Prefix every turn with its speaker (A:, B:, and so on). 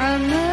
A: I'm